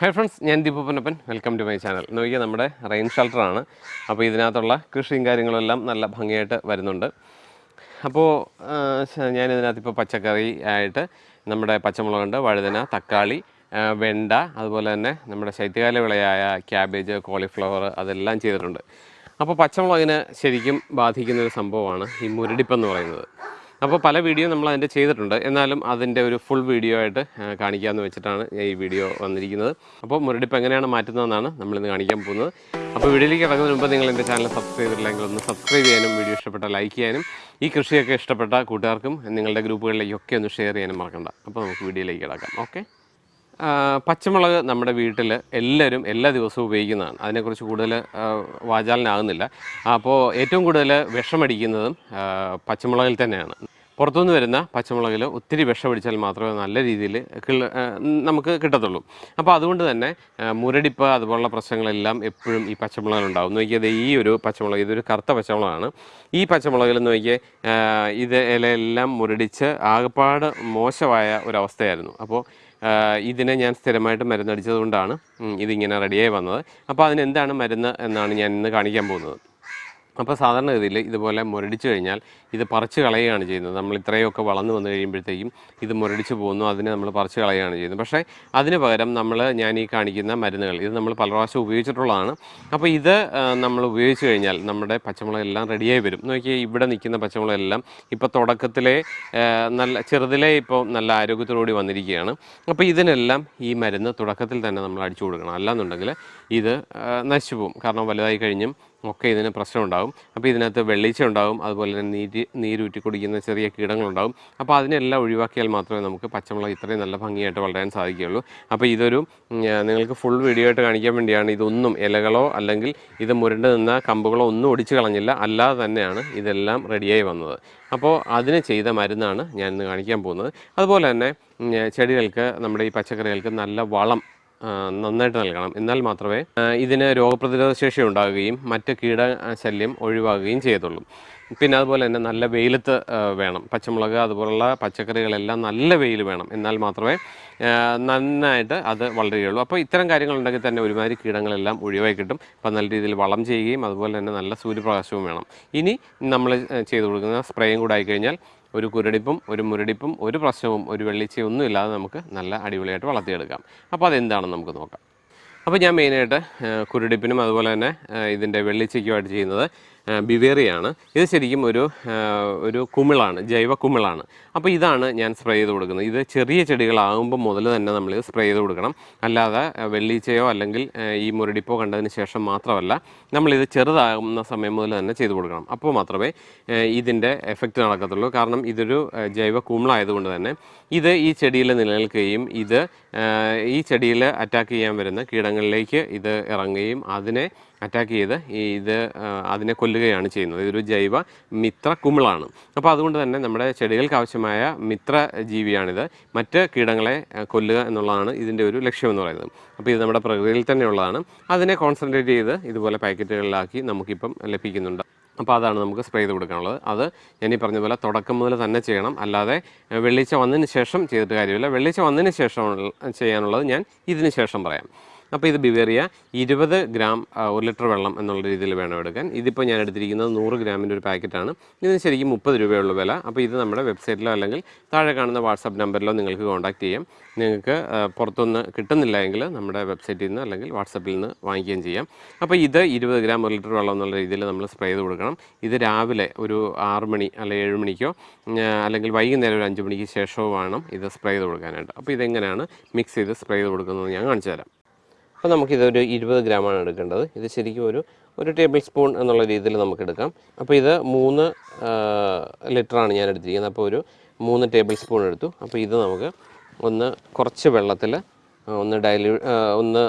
Hi friends ഞാൻ Deepu Ponnappan welcome to my channel നോക്കിയാൽ നമ്മുടെ റെയിൻ ഷെൽട്ടറാണ് അപ്പോൾ ഇതിനകത്തുള്ള കൃഷിയും കാര്യങ്ങളെല്ലാം നല്ല ഭംഗിയായിട്ട് വരുന്നുണ്ട്. അപ്പോൾ ഞാനിതിനകത്ത് ഇപ്പോൾ പച്ചക്കറി ആയിട്ട് നമ്മുടെ പച്ചമുളകുണ്ട് വഴുതന തക്കാളി വെണ്ട അതുപോലെ തന്നെ നമ്മുടെ ശൈത്യകാല വിളയായ ക്യാബേജ് കോളിഫ്ലവർ അതെല്ലാം ചെയ്തിട്ടുണ്ട്. അപ്പോൾ പച്ചമുളകിനെ ശരിക്കും ബാധിക്കുന്ന ഒരു സംഭവമാണ് ഈ മുരടിപ്പെന്ന് പറയുന്നത്. അപ്പോൾ പല വീഡിയോ നമ്മൾ അതിന്റെ ചെയ്തിട്ടുണ്ട്. എന്നാലും അതിന്റെ ഒരു ഫുൾ വീഡിയോ ആയിട്ട് കാണിക്കാമെന്ന് വെച്ചിട്ടാണ് ഈ വീഡിയോ വന്നിരിക്കുന്നത്. അപ്പോൾ മുരടിപ്പ് എങ്ങനെയാണ് മാറ്റുന്നതെന്നാണ് നമ്മളിന്ന് കാണിക്കാൻ പോകുന്നത്. അപ്പോൾ വീഡിയോയിലേക്ക് ഇറങ്ങുന്നതിന് മുമ്പ് നിങ്ങൾ എന്റെ ചാനൽ സബ്സ്ക്രൈബ് ചെയ്തിട്ടില്ലെങ്കിൽ ഒന്ന് സബ്സ്ക്രൈബ് ചെയ്യാനും വീഡിയോ ഇഷ്ടപ്പെട്ട ലൈക്ക് ചെയ്യാനും ഈ കൃഷിയൊക്കെ ഇഷ്ടപ്പെട്ട കൂട്ടുകാർക്കും നിങ്ങളുടെ ഗ്രൂപ്പുകളിലേക്കൊക്കെ ഒന്ന് ഷെയർ ചെയ്യാനും മറക്കണ്ട. അപ്പോൾ നമുക്ക് വീഡിയോയിലേക്ക് കിടക്കാം. ഓക്കെ പച്ചമുളക് നമ്മുടെ വീട്ടിൽ എല്ലാവരും എല്ലാ ദിവസവും ഉപയോഗിക്കുന്നതാണ്. അതിനെക്കുറിച്ച് കൂടുതൽ വാചാലനാകുന്നില്ല. അപ്പോൾ ഏറ്റവും കൂടുതൽ വിഷമടിക്കുന്നതും പച്ചമുളകിൽ തന്നെയാണ്. പുറത്തുനിന്ന് വരുന്ന പച്ചമുളകിൽ ഒത്തിരി വിഷമടിച്ചാൽ മാത്രമേ നല്ല രീതിയിൽ നമുക്ക് കിട്ടത്തുള്ളൂ. അപ്പോൾ അതുകൊണ്ട് തന്നെ മുരടിപ്പ് അതുപോലുള്ള പ്രശ്നങ്ങളെല്ലാം എപ്പോഴും ഈ പച്ചമുളകിലുണ്ടാവും നോക്കിയത് ഈ ഒരു പച്ചമുളക് ഇതൊരു കറുത്ത പച്ചമുളകാണ്. ഈ പച്ചമുളകിൽ നോക്കിയേ ഇത് ഇലയെല്ലാം മുരടിച്ച് ആകപ്പാട് മോശമായ ഒരവസ്ഥയായിരുന്നു. അപ്പോൾ ഇതിനെ ഞാൻ സ്ഥിരമായിട്ട് മരുന്നടിച്ചതുകൊണ്ടാണ് ഇതിങ്ങനെ റെഡിയായി വന്നത്. അപ്പോൾ അതിനെന്താണ് മരുന്ന് എന്നാണ് ഞാൻ ഇന്ന് കാണിക്കാൻ പോകുന്നത്. അപ്പോൾ സാധാരണഗതിയിൽ ഇതുപോലെ മുരടിച്ചു കഴിഞ്ഞാൽ ഇത് പറിച്ച് കളയുകയാണ് ചെയ്യുന്നത്. നമ്മൾ ഇത്രയൊക്കെ വളർന്നു വന്നു കഴിയുമ്പോഴത്തേക്കും ഇത് മുരടിച്ച് പോകുന്നു അതിനെ നമ്മൾ പറിച്ച് കളയുകയാണ് ചെയ്യുന്നത്. പക്ഷേ അതിന് പകരം നമ്മൾ ഞാൻ ഈ കാണിക്കുന്ന മരുന്നുകൾ ഇത് നമ്മൾ പല പ്രാവശ്യം ഉപയോഗിച്ചിട്ടുള്ളതാണ്. അപ്പോൾ ഇത് നമ്മൾ ഉപയോഗിച്ച് കഴിഞ്ഞാൽ നമ്മുടെ പച്ചമുളകെല്ലാം റെഡിയായി വരും. നോക്കിയാൽ ഇവിടെ നിൽക്കുന്ന പച്ചമുളകെല്ലാം ഇപ്പോൾ തുടക്കത്തിലെ നല്ല ചെറുതിലെ ഇപ്പോൾ നല്ല ആരോഗ്യത്തോടുകൂടി വന്നിരിക്കുകയാണ്. അപ്പോൾ ഇതിനെല്ലാം ഈ മരുന്ന് തുടക്കത്തിൽ തന്നെ നമ്മൾ അടിച്ചു കൊടുക്കണം. അല്ലാന്നുണ്ടെങ്കിൽ ഇത് നശിച്ചു പോകും. കാരണം വലുതായി കഴിഞ്ഞും ഒക്കെ ഇതിന് പ്രശ്നമുണ്ടാകും. അപ്പോൾ ഇതിനകത്ത് വെള്ളീച്ച ഉണ്ടാകും അതുപോലെ തന്നെ നീര് നീരൂറ്റി കുടിക്കുന്ന ചെറിയ കീടങ്ങളുണ്ടാകും. അപ്പോൾ അതിനെല്ലാം ഒഴിവാക്കിയാൽ മാത്രമേ നമുക്ക് പച്ചമുളക് ഇത്രയും നല്ല ഭംഗിയായിട്ട് വളരാൻ സാധിക്കുകയുള്ളൂ. അപ്പോൾ ഇതൊരു നിങ്ങൾക്ക് ഫുൾ വീഡിയോ ആയിട്ട് കാണിക്കാൻ വേണ്ടിയാണ് ഇതൊന്നും ഇലകളോ അല്ലെങ്കിൽ ഇത് മുരണ്ട് നിന്ന കമ്പുകളോ ഒന്നും ഒടിച്ചു കളഞ്ഞില്ല. അല്ലാതെ തന്നെയാണ് ഇതെല്ലാം റെഡിയായി വന്നത്. അപ്പോൾ അതിന് ചെയ്ത മരുന്നാണ് ഞാൻ ഇന്ന് കാണിക്കാൻ പോകുന്നത്. അതുപോലെ തന്നെ ചെടികൾക്ക് നമ്മുടെ ഈ പച്ചക്കറികൾക്ക് നല്ല വളം നന്നായിട്ട് നൽകണം. എന്നാൽ മാത്രമേ ഇതിന് രോഗപ്രതിരോധ ശേഷി ഉണ്ടാകുകയും മറ്റ് കീട ശല്യം ഒഴിവാകുകയും ചെയ്യത്തുള്ളൂ. പിന്നെ അതുപോലെ തന്നെ നല്ല വെയിലത്ത് വേണം. പച്ചമുളക് അതുപോലുള്ള പച്ചക്കറികളെല്ലാം നല്ല വെയിൽ വേണം. എന്നാൽ മാത്രമേ നന്നായിട്ട് അത് വളരുകയുള്ളൂ. അപ്പോൾ ഇത്തരം കാര്യങ്ങളുണ്ടെങ്കിൽ തന്നെ ഒരുമാതിരി കീടങ്ങളെല്ലാം ഒഴിവായി കിട്ടും. അപ്പോൾ നല്ല രീതിയിൽ വളം ചെയ്യുകയും അതുപോലെ തന്നെ നല്ല സൂര്യപ്രകാശവും വേണം. ഇനി നമ്മൾ ചെയ്തു കൊടുക്കുന്ന സ്പ്രേയും കൂടെ ആയിക്കഴിഞ്ഞാൽ ഒരു കുരടിപ്പും ഒരു മുരടിപ്പും ഒരു പ്രശ്നവും ഒരു വെള്ളിച്ചയും ഒന്നും ഇല്ലാതെ നമുക്ക് നല്ല അടിപൊളിയായിട്ട് വളർത്തിയെടുക്കാം. അപ്പോൾ അതെന്താണെന്ന് നമുക്ക് നോക്കാം. അപ്പോൾ ഞാൻ മെയിനായിട്ട് കുരുടിപ്പിനും അതുപോലെ തന്നെ ഇതിന്റെ വെള്ളിച്ചയ്ക്കുമായിട്ട് ചെയ്യുന്നത് ബിവേറിയാണ്. ഇത് ശരിക്കും ഒരു ഒരു കുമിളാണ് ജൈവ കുമിളാണ്. അപ്പോൾ ഇതാണ് ഞാൻ സ്പ്രേ ചെയ്ത് കൊടുക്കുന്നത്. ഇത് ചെറിയ ചെടികളാകുമ്പോൾ മുതൽ തന്നെ നമ്മൾ സ്പ്രേ ചെയ്ത് കൊടുക്കണം. അല്ലാതെ വെള്ളീച്ചയോ അല്ലെങ്കിൽ ഈ മുരടിപ്പോ കണ്ടതിന് ശേഷം മാത്രമല്ല നമ്മളിത് ചെറുതാകുന്ന സമയം മുതൽ തന്നെ ചെയ്ത് കൊടുക്കണം. അപ്പോൾ മാത്രമേ ഇതിന്റെ എഫക്റ്റ് നടക്കത്തുള്ളൂ. കാരണം ഇതൊരു ജൈവ കുമിളായതുകൊണ്ട് തന്നെ ഇത് ഈ ചെടിയിൽ നിലനിൽക്കുകയും ഇത് ഈ ചെടിയിൽ അറ്റാക്ക് ചെയ്യാൻ വരുന്ന കീടങ്ങളിലേക്ക് ഇത് ഇറങ്ങുകയും അതിനെ അറ്റാക്ക് ചെയ്ത് ഇത് അതിനെ കൊല്ലുകയാണ് ചെയ്യുന്നത്. ഇതൊരു ജൈവ മിത്ര കുമിളാണ്. അപ്പോൾ അതുകൊണ്ട് തന്നെ നമ്മുടെ ചെടികൾക്ക് ആവശ്യമായ മിത്ര ജീവിയാണിത്. മറ്റ് കീടങ്ങളെ കൊല്ലുക എന്നുള്ളതാണ് ഇതിന്റെ ഒരു ലക്ഷ്യം എന്ന് പറയുന്നത്. അപ്പോൾ ഇത് നമ്മുടെ പ്രകൃതിയിൽ തന്നെയുള്ളതാണ്. അതിനെ കോൺസെൻട്രേറ്റ് ചെയ്ത് ഇതുപോലെ പാക്കറ്റുകളിലാക്കി നമുക്കിപ്പം ലഭിക്കുന്നുണ്ട്. അപ്പോൾ അതാണ് നമുക്ക് സ്പ്രേ ചെയ്ത് കൊടുക്കാനുള്ളത്. അത് ഞാൻ ഈ പറഞ്ഞ പോലെ തുടക്കം മുതൽ തന്നെ ചെയ്യണം. അല്ലാതെ വെള്ളിച്ച വന്നതിന് ശേഷം ചെയ്തിട്ട് കാര്യമില്ല. വെള്ളിച്ച വന്നതിന് ശേഷം ചെയ്യാനുള്ളത് ഞാൻ ഇതിന് ശേഷം പറയാം. അപ്പോൾ ഇത് ബിവേറിയ ഇരുപത് ഗ്രാം ഒരു ലിറ്റർ വെള്ളം എന്നുള്ള രീതിയിൽ വേണം എടുക്കാൻ. ഇതിപ്പോൾ ഞാൻ എടുത്തിരിക്കുന്നത് നൂറ് ഗ്രാമിന്റെ ഒരു പാക്കറ്റാണ്. ഇതിന് ശരിക്കും മുപ്പത് രൂപയുള്ള വില. അപ്പോൾ ഇത് നമ്മുടെ വെബ്സൈറ്റിലോ അല്ലെങ്കിൽ താഴെ കാണുന്ന വാട്സാപ്പ് നമ്പറിലോ നിങ്ങൾക്ക് കോൺടാക്ട് ചെയ്യാം. നിങ്ങൾക്ക് പുറത്തുനിന്ന് കിട്ടുന്നില്ല എങ്കിൽ നമ്മുടെ വെബ്സൈറ്റിൽ നിന്ന് അല്ലെങ്കിൽ വാട്സപ്പിൽ നിന്ന് വാങ്ങിക്കുകയും ചെയ്യാം. അപ്പോൾ ഇത് ഇരുപത് ഗ്രാം ഒരു ലിറ്റർ വെള്ളം എന്നുള്ള രീതിയിൽ നമ്മൾ സ്പ്രേ ചെയ്ത് കൊടുക്കണം. ഇത് രാവിലെ ഒരു ആറ് മണി അല്ലെങ്കിൽ ഏഴ് മണിക്കോ അല്ലെങ്കിൽ വൈകുന്നേരം ഒരു അഞ്ച് മണിക്ക് ശേഷമോ വേണം ഇത് സ്പ്രേ ചെയ്ത് കൊടുക്കാനായിട്ട്. അപ്പോൾ ഇതെങ്ങനെയാണ് മിക്സ് ചെയ്ത് സ്പ്രേ ചെയ്ത് കൊടുക്കുന്നത് ഞാൻ കാണിച്ചു തരാം. അപ്പോൾ നമുക്കിതൊരു ഇരുപത് ഗ്രാമാണ് എടുക്കേണ്ടത്. ഇത് ശരിക്കും ഒരു ഒരു ടേബിൾ സ്പൂൺ എന്നുള്ള രീതിയിൽ നമുക്ക് എടുക്കാം. അപ്പോൾ ഇത് മൂന്ന് ലിറ്ററാണ് ഞാൻ എടുത്തിരിക്കുന്നത്. അപ്പോൾ ഒരു മൂന്ന് ടേബിൾ സ്പൂൺ എടുത്തു. അപ്പോൾ ഇത് നമുക്ക് ഒന്ന് കുറച്ച് വെള്ളത്തിൽ ഒന്ന് ഡൈല്യൂ ഒന്ന്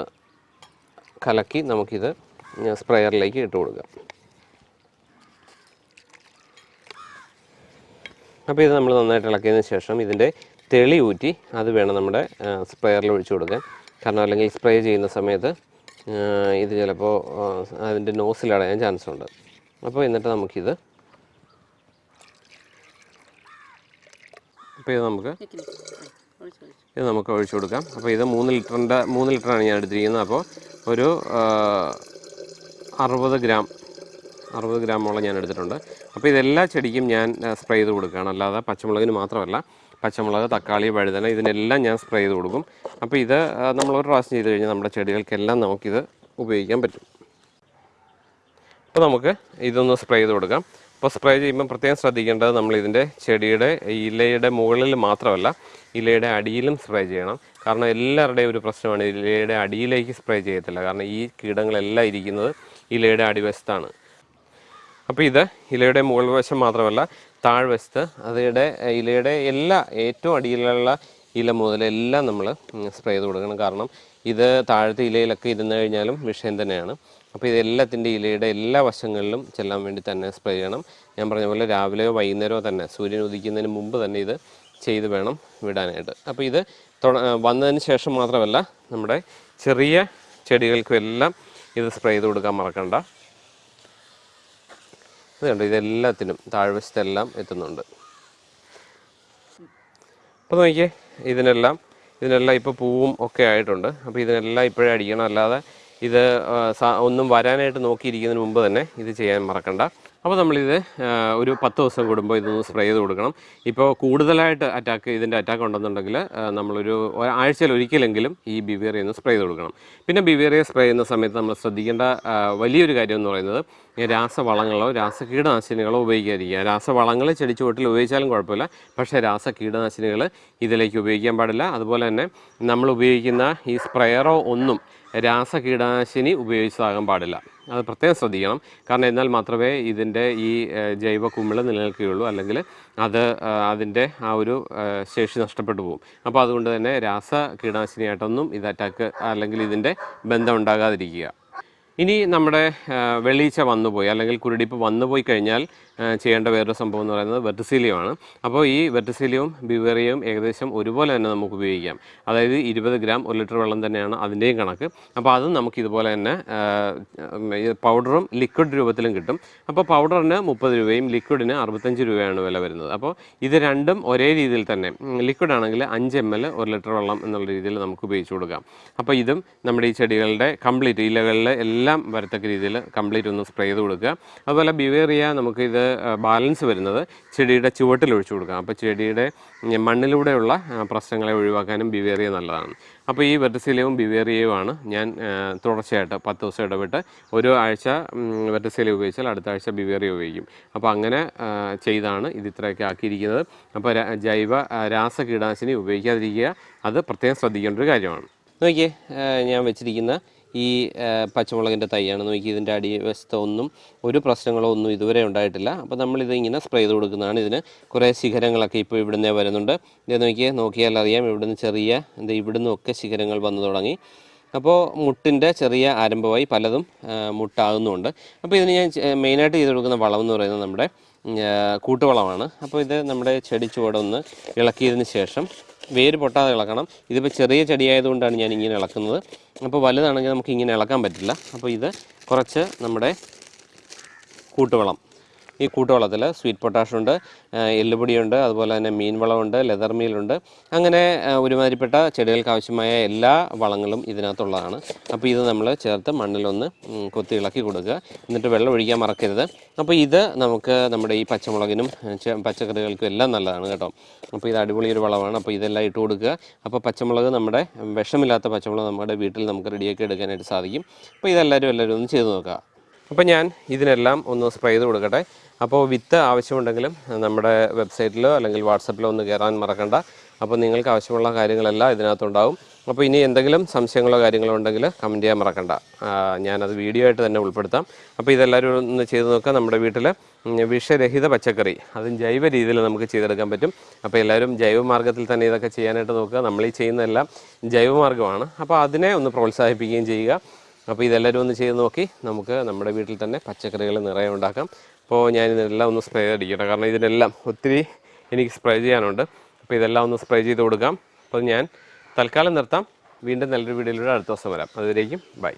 കലക്കി നമുക്കിത് സ്പ്രെയറിലേക്ക് ഇട്ട് കൊടുക്കാം. അപ്പോൾ ഇത് നമ്മൾ നന്നായിട്ട് ഇളക്കിയതിന് ശേഷം ഇതിന്റെ തെളി ഊറ്റി അത് വേണം നമ്മുടെ സ്പ്രെയറിൽ ഒഴിച്ചു കൊടുക്കാൻ. കാരണം അല്ലെങ്കിൽ സ്പ്രേ ചെയ്യുന്ന സമയത്ത് ഇത് ചിലപ്പോൾ അതിന്റെ അതിന്റെ നോസിലടയാൻ ചാൻസ് ഉണ്ട്. അപ്പോൾ എന്നിട്ട് നമുക്കിത് അപ്പോൾ ഇത് നമുക്ക് ഇത് നമുക്ക് ഒഴിച്ചു കൊടുക്കാം. അപ്പോൾ ഇത് മൂന്ന് ലിറ്ററിന്റെ മൂന്ന് ലിറ്ററാണ് ഞാൻ എടുത്തിരിക്കുന്നത്. അപ്പോൾ ഒരു അറുപത് ഗ്രാം അറുപത് ഗ്രാമോളം ഞാൻ എടുത്തിട്ടുണ്ട്. അപ്പോൾ ഇതെല്ലാ ചെടിക്കും ഞാൻ സ്പ്രേ ചെയ്ത് കൊടുക്കുകയാണ്. അല്ലാതെ പച്ചമുളകിന് മാത്രമല്ല പച്ചമുളക് തക്കാളി വഴുതന ഇതിനെല്ലാം ഞാൻ സ്പ്രേ ചെയ്ത് കൊടുക്കും. അപ്പോൾ ഇത് നമ്മൾ ഒരു പ്രാവശ്യം ചെയ്ത് കഴിഞ്ഞാൽ നമ്മുടെ ചെടികൾക്കെല്ലാം നമുക്കിത് ഉപയോഗിക്കാൻ പറ്റും. അപ്പോൾ നമുക്ക് ഇതൊന്ന് സ്പ്രേ ചെയ്ത് കൊടുക്കാം. അപ്പോൾ സ്പ്രേ ചെയ്യുമ്പോൾ പ്രത്യേകം ശ്രദ്ധിക്കേണ്ടത് നമ്മൾ ഇതിന്റെ ചെടിയുടെ ഇലയുടെ മുകളിൽ മാത്രമല്ല ഇലയുടെ അടിയിലും സ്പ്രേ ചെയ്യണം. കാരണം എല്ലാവരുടെയും ഒരു പ്രശ്നമാണ് ഇലയുടെ അടിയിലേക്ക് സ്പ്രേ ചെയ്യത്തില്ല. കാരണം ഈ കീടങ്ങളെല്ലാം ഇരിക്കുന്നത് ഇലയുടെ അടിവശത്താണ്. അപ്പോൾ ഇത് ഇലയുടെ മുകൾ വശം മാത്രമല്ല താഴ്വശത്ത് അതിയുടെ ഇലയുടെ എല്ലാ ഏറ്റവും അടിയിലുള്ള ഇല മുതൽ എല്ലാം നമ്മൾ സ്പ്രേ ചെയ്ത് കൊടുക്കണം. കാരണം ഇത് താഴത്തെ ഇലയിലൊക്കെ ഇരുന്ന് കഴിഞ്ഞാലും വിഷയം തന്നെയാണ്. അപ്പോൾ ഇത് എല്ലാത്തിന്റെ ഇലയുടെ എല്ലാ വശങ്ങളിലും ചെല്ലാൻ വേണ്ടി തന്നെ സ്പ്രേ ചെയ്യണം. ഞാൻ പറഞ്ഞ പോലെ രാവിലെയോ വൈകുന്നേരമോ തന്നെ സൂര്യൻ ഉദിക്കുന്നതിന് മുമ്പ് തന്നെ ഇത് ചെയ്ത് വേണം വിടാനായിട്ട്. അപ്പോൾ ഇത് വന്നതിന് ശേഷം മാത്രമല്ല നമ്മുടെ ചെറിയ ചെടികൾക്കും എല്ലാം ഇത് സ്പ്രേ ചെയ്ത് കൊടുക്കാൻ മറക്കണ്ട. ഇത് കണ്ടോ ഇതെല്ലാത്തിനും താഴ്വശത്തെല്ലാം എത്തുന്നുണ്ട്. അപ്പോൾ നോക്കിയേ ഇതിനെല്ലാം ഇതിനെല്ലാം ഇപ്പോൾ പൂവും ഒക്കെ ആയിട്ടുണ്ട്. അപ്പോൾ ഇതിനെല്ലാം ഇപ്പോഴേ അടിക്കണം അല്ലാതെ ഇത് ഒന്നും വരാനായിട്ട് നോക്കിയിരിക്കുന്നതിന് മുമ്പ് തന്നെ ഇത് ചെയ്യാൻ മറക്കണ്ട. അപ്പോൾ നമ്മളിത് ഒരു പത്ത് ദിവസം കൂടുമ്പോൾ ഇതൊന്ന് സ്പ്രേ ചെയ്ത് കൊടുക്കണം. ഇപ്പോൾ കൂടുതലായിട്ട് അറ്റാക്ക് ഇതിന്റെ അറ്റാക്ക് ഉണ്ടെന്നുണ്ടെങ്കിൽ നമ്മളൊരു ആഴ്ചയിൽ ഒരിക്കലെങ്കിലും ഈ ബിവേറിയ ഒന്ന് സ്പ്രേ ചെയ്ത് കൊടുക്കണം. പിന്നെ ബിവേറിയ സ്പ്രേ ചെയ്യുന്ന സമയത്ത് നമ്മൾ ശ്രദ്ധിക്കേണ്ട വലിയൊരു കാര്യം എന്ന് പറയുന്നത് രാസവളങ്ങളോ രാസകീടനാശിനികളോ ഉപയോഗിക്കാതിരിക്കുക. രാസവളങ്ങൾ ചെടിച്ചുവട്ടിൽ ഉപയോഗിച്ചാലും കുഴപ്പമില്ല. പക്ഷേ രാസ കീടനാശിനികൾ ഇതിലേക്ക് ഉപയോഗിക്കാൻ പാടില്ല. അതുപോലെ തന്നെ നമ്മൾ ഉപയോഗിക്കുന്ന ഈ സ്പ്രെയറോ ഒന്നും രാസ കീടനാശിനി ഉപയോഗിച്ചതാകാൻ പാടില്ല. അത് പ്രത്യേകം ശ്രദ്ധിക്കണം. കാരണം എന്നാൽ മാത്രമേ ഇതിന്റെ ഈ ജൈവ കുമിൾ നിലനിൽക്കുകയുള്ളൂ. അല്ലെങ്കിൽ അത് അതിന്റെ ആ ഒരു ശേഷി നഷ്ടപ്പെട്ടു പോകും. അപ്പോൾ അതുകൊണ്ട് തന്നെ രാസ കീടനാശിനിയായിട്ടൊന്നും ഇത് അറ്റാക്ക് അല്ലെങ്കിൽ ഇതിന്റെ ബന്ധം ഉണ്ടാകാതിരിക്കുക. ഇനി നമ്മുടെ വെള്ളീച്ച വന്നുപോയി അല്ലെങ്കിൽ കുരുടിപ്പ് വന്നുപോയി കഴിഞ്ഞാൽ ചെയ്യേണ്ട വേറൊരു സംഭവം എന്ന് പറയുന്നത് വെർട്ടിസീലിയമാണ് അപ്പോൾ ഈ വെർട്ടിസീലിയവും ബിവേറിയവും ഏകദേശം ഒരുപോലെ തന്നെ നമുക്ക് ഉപയോഗിക്കാം. അതായത് ഇരുപത് ഗ്രാം ഒരു ലിറ്റർ വെള്ളം തന്നെയാണ് അതിന്റെയും കണക്ക്. അപ്പോൾ അതും നമുക്ക് ഇതുപോലെ തന്നെ പൗഡറും ലിക്വിഡ് രൂപത്തിലും കിട്ടും. അപ്പോൾ പൗഡറിന് മുപ്പത് രൂപയും ലിക്വിഡിന് അറുപത്തഞ്ച് രൂപയാണ് വില വരുന്നത്. അപ്പോൾ ഇത് രണ്ടും ഒരേ രീതിയിൽ തന്നെ ലിക്വിഡ് ആണെങ്കിൽ അഞ്ച് എം എൽ ഒരു ലിറ്റർ വെള്ളം എന്നുള്ള രീതിയിൽ നമുക്ക് ഉപയോഗിച്ച് കൊടുക്കാം. അപ്പോൾ ഇതും നമ്മുടെ ഈ ചെടികളുടെ കംപ്ലീറ്റ് ഇലകളിലെ എല്ലാം വരത്തക്ക രീതിയിൽ കംപ്ലീറ്റ് ഒന്ന് സ്പ്രേ ചെയ്ത് കൊടുക്കുക. അതുപോലെ ബിവേറിയ നമുക്കിത് ബാലൻസ് വരുന്നത് ചെടിയുടെ ചുവട്ടിൽ ഒഴിച്ചു കൊടുക്കാം അപ്പോൾ ചെടിയുടെ മണ്ണിലൂടെയുള്ള പ്രശ്നങ്ങളെ ഒഴിവാക്കാനും ബിവേറിയ നല്ലതാണ്. അപ്പോൾ ഈ വെറ്റസിലയും ബിവേറിയയുമാണ് ഞാൻ തുടർച്ചയായിട്ട് പത്ത് ദിവസം ഇടവിട്ട് ഒരു ആഴ്ച വെറ്റസില ഉപയോഗിച്ചാൽ അടുത്ത ആഴ്ച ബിവേറിയ ഉപയോഗിക്കും. അപ്പോൾ അങ്ങനെ ചെയ്താണ് ഇത് ഇത്രയൊക്കെ ആക്കിയിരിക്കുന്നത്. അപ്പോൾ ജൈവ രാസകീടനാശിനി രാസ കീടനാശിനി ഉപയോഗിക്കാതിരിക്കുക. അത് പ്രത്യേകം ശ്രദ്ധിക്കേണ്ട ഒരു കാര്യമാണ്. നോക്കിയേ ഞാൻ വെച്ചിരിക്കുന്ന ഈ പച്ചമുളകിന്റെ തൈയാണ്. നോക്കി ഇതിന്റെ അടിവശത്ത് ഒന്നും ഒരു പ്രശ്നങ്ങളോ ഒന്നും ഇതുവരെ ഉണ്ടായിട്ടില്ല. അപ്പോൾ നമ്മളിത് ഇങ്ങനെ സ്പ്രേ ചെയ്ത് കൊടുക്കുന്നതാണ് ഇതിന്. കുറേ ശിഖരങ്ങളൊക്കെ ഇപ്പോൾ ഇവിടുന്ന് വരുന്നുണ്ട്. ഇത് നോക്കിയേ നോക്കിയാൽ അറിയാം. ഇവിടുന്ന് ചെറിയ എന്താ ഇവിടുന്ന് ഒക്കെ ശിഖരങ്ങൾ വന്നു തുടങ്ങി. അപ്പോൾ മുട്ടിന്റെ ചെറിയ ആരംഭമായി പലതും മുട്ടാകുന്നുമുണ്ട് അപ്പോൾ ഇതിന് ഞാൻ മെയിനായിട്ട് ചെയ്ത് കൊടുക്കുന്ന വളം എന്ന് പറയുന്നത് നമ്മുടെ കൂട്ടുവളമാണ്. അപ്പോൾ ഇത് നമ്മുടെ ചെടി ചുവടൊന്ന് ഇളക്കിയതിന് ശേഷം വേര് പൊട്ടാതെ ഇളക്കണം. ഇതിപ്പോൾ ചെറിയ ചെടിയായതുകൊണ്ടാണ് ഞാൻ ഇങ്ങനെ ഇളക്കുന്നത്. അപ്പോൾ വലുതാണെങ്കിൽ നമുക്ക് ഇങ്ങനെ ഇളക്കാൻ പറ്റില്ല. അപ്പോൾ ഇത് കുറച്ച് നമ്മുടെ കൂട്ടുവളം. ഈ കൂട്ടുവളത്തിൽ സ്വീറ്റ് പൊട്ടാഷ് ഉണ്ട് എല്ലുപൊടിയുണ്ട് അതുപോലെ തന്നെ മീൻ വളമുണ്ട് ലെതർ മീലുണ്ട് അങ്ങനെ ഒരുമാതിരിപ്പെട്ട ചെടികൾക്ക് ആവശ്യമായ എല്ലാ വളങ്ങളും ഇതിനകത്തുള്ളതാണ്. അപ്പോൾ ഇത് നമ്മൾ ചേർത്ത് മണ്ണിലൊന്ന് കൊത്തി ഇളക്കി കൊടുക്കുക. എന്നിട്ട് വെള്ളം ഒഴിക്കാൻ മറക്കരുത്. അപ്പോൾ ഇത് നമുക്ക് നമ്മുടെ ഈ പച്ചമുളകിനും പച്ചക്കറികൾക്കും എല്ലാം നല്ലതാണ് കേട്ടോ. അപ്പോൾ ഇത് അടിപൊളി ഒരു വളമാണ്. അപ്പോൾ ഇതെല്ലാം ഇട്ട് കൊടുക്കുക. അപ്പോൾ പച്ചമുളക് നമ്മുടെ വിഷമില്ലാത്ത പച്ചമുളക് നമ്മുടെ വീട്ടിൽ നമുക്ക് റെഡിയാക്കി എടുക്കാനായിട്ട് സാധിക്കും. അപ്പോൾ ഇതെല്ലാവരും എല്ലാവരും ഒന്ന് ചെയ്ത് നോക്കുക. അപ്പോൾ ഞാൻ ഇതിനെല്ലാം ഒന്ന് സ്പ്രേ ചെയ്ത് കൊടുക്കട്ടെ. അപ്പോൾ വിത്ത് ആവശ്യമുണ്ടെങ്കിലും നമ്മുടെ വെബ്സൈറ്റിലോ അല്ലെങ്കിൽ വാട്സപ്പിലോ ഒന്ന് കയറാൻ മറക്കണ്ട. അപ്പോൾ നിങ്ങൾക്ക് ആവശ്യമുള്ള കാര്യങ്ങളെല്ലാം ഇതിനകത്തുണ്ടാവും. അപ്പോൾ ഇനി എന്തെങ്കിലും സംശയങ്ങളോ കാര്യങ്ങളോ ഉണ്ടെങ്കിൽ കമന്റ് ചെയ്യാൻ മറക്കണ്ട. ഞാനത് വീഡിയോ ആയിട്ട് തന്നെ ഉൾപ്പെടുത്താം. അപ്പോൾ ഇതെല്ലാവരും ഒന്ന് ചെയ്ത് നോക്കുക. നമ്മുടെ വീട്ടിൽ വിഷരഹിത പച്ചക്കറി അതും ജൈവ രീതിയിൽ നമുക്ക് ചെയ്തെടുക്കാൻ പറ്റും. അപ്പോൾ എല്ലാവരും ജൈവമാർഗത്തിൽ തന്നെ ഇതൊക്കെ ചെയ്യാനായിട്ട് നോക്കുക. നമ്മൾ ഈ ചെയ്യുന്നതെല്ലാം ജൈവമാർഗമാണ് അപ്പോൾ അതിനെ ഒന്ന് പ്രോത്സാഹിപ്പിക്കുകയും ചെയ്യുക. അപ്പോൾ ഇതെല്ലാവരും ഒന്ന് ചെയ്ത് നോക്കി. നമുക്ക് നമ്മുടെ വീട്ടിൽ തന്നെ പച്ചക്കറികൾ നിറയെ ഉണ്ടാക്കാം. അപ്പോൾ ഞാൻ ഇതെല്ലാം ഒന്ന് സ്പ്രേ അടിക്കട്ടെ. കാരണം ഇതിനെല്ലാം ഒത്തിരി എനിക്ക് സ്പ്രേ ചെയ്യാനുണ്ട്. അപ്പോൾ ഇതെല്ലാം ഒന്ന് സ്പ്രേ ചെയ്ത് കൊടുക്കാം. അപ്പോൾ ഞാൻ തൽക്കാലം നിർത്താം. വീണ്ടും നല്ലൊരു വീഡിയോയിലൂടെ അടുത്ത ദിവസം വരാം. അതുവരേക്കും ബൈ.